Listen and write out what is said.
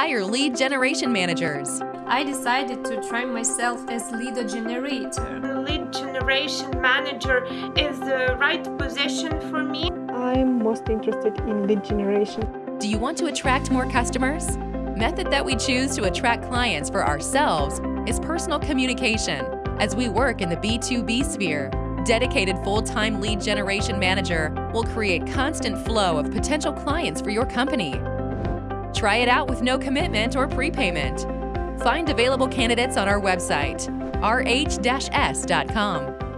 hire lead generation managers. I decided to try myself as lead generator. The lead generation manager is the right position for me. I'm most interested in lead generation. Do you want to attract more customers? Method that we choose to attract clients for ourselves is personal communication as we work in the B2B sphere. Dedicated full-time lead generation manager will create constant flow of potential clients for your company. Try it out with no commitment or prepayment. Find available candidates on our website, rh-s.com.